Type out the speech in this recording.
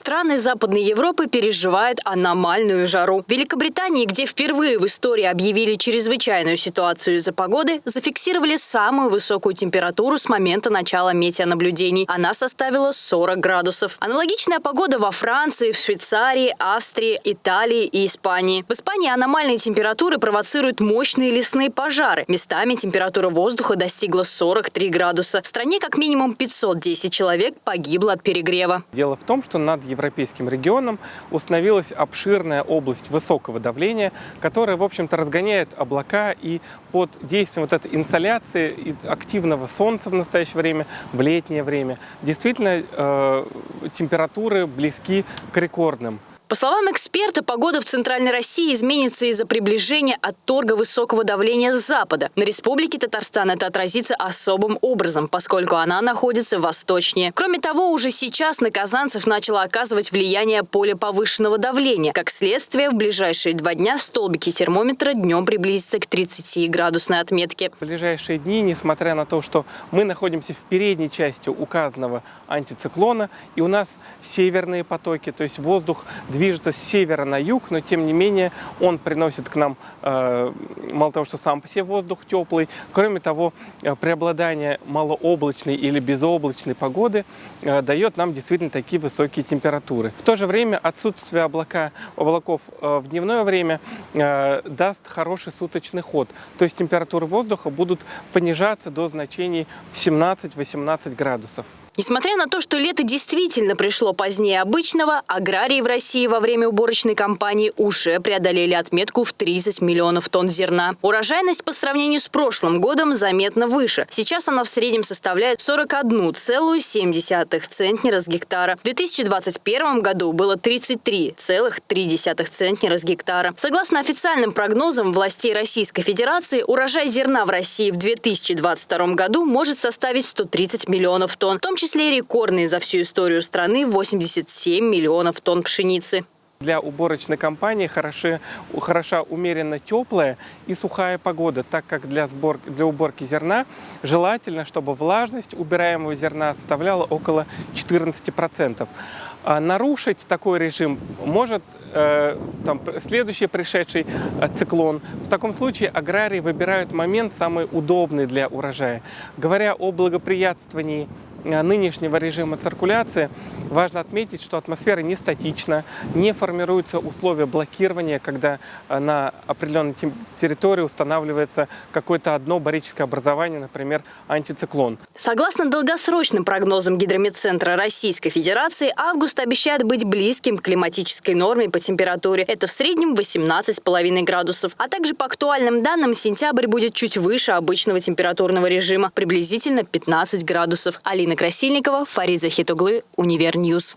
Страны Западной Европы переживают аномальную жару. В Великобритании, где впервые в истории объявили чрезвычайную ситуацию из-за погоды, зафиксировали самую высокую температуру с момента начала метеонаблюдений. Она составила 40 градусов. Аналогичная погода во Франции, в Швейцарии, Австрии, Италии и Испании. В Испании аномальные температуры провоцируют мощные лесные пожары. Местами температура воздуха достигла 43 градуса. В стране как минимум 510 человек погибло от перегрева. Дело в том, что над европейским регионом установилась обширная область высокого давления, которая, в общем-то, разгоняет облака и под действием вот этой инсоляции и активного солнца в настоящее время, в летнее время, действительно э, температуры близки к рекордным. По словам эксперта, погода в Центральной России изменится из-за приближения отторга высокого давления с запада. На Республике Татарстан это отразится особым образом, поскольку она находится восточнее. Кроме того, уже сейчас на казанцев начало оказывать влияние поле повышенного давления. Как следствие, в ближайшие два дня столбики термометра днем приблизятся к 30-градусной отметке. В ближайшие дни, несмотря на то, что мы находимся в передней части указанного антициклона, и у нас северные потоки, то есть воздух движется с севера на юг, но тем не менее он приносит к нам, э, мало того, что сам по себе воздух теплый, кроме того, э, преобладание малооблачной или безоблачной погоды э, дает нам действительно такие высокие температуры. В то же время отсутствие облака, облаков в дневное время даст хороший суточный ход, то есть температуры воздуха будут понижаться до значений в 17-18 градусов. Несмотря на то, что лето действительно пришло позднее обычного, аграрии в России во время уборочной кампании уже преодолели отметку в 30 миллионов тонн зерна. Урожайность по сравнению с прошлым годом заметно выше. Сейчас она в среднем составляет 41,7 центнера с гектара. В 2021 году было 33,3 центнера с гектара. Согласно официальным прогнозам властей Российской Федерации, урожай зерна в России в 2022 году может составить 130 миллионов тонн, в том числе рекордные за всю историю страны 87 миллионов тонн пшеницы. Для уборочной кампании хороши, хороша умеренно теплая и сухая погода, так как для, сбор, для уборки зерна желательно, чтобы влажность убираемого зерна составляла около 14%. А нарушить такой режим может э, там, следующий пришедший э, циклон. В таком случае аграрии выбирают момент самый удобный для урожая. Говоря о благоприятствовании нынешнего режима циркуляции важно отметить, что атмосфера не статична, не формируются условия блокирования, когда э, на определенной территории устанавливается какое-то одно барическое образование, например, антициклон. Согласно долгосрочным прогнозам Гидрометцентра Российской Федерации, август обещает быть близким к климатической норме по температуре. Это в среднем 18,5 градусов. А также по актуальным данным сентябрь будет чуть выше обычного температурного режима, приблизительно 15 градусов. Алина Красильникова, Фарид Захитуглы, Универньюз. News.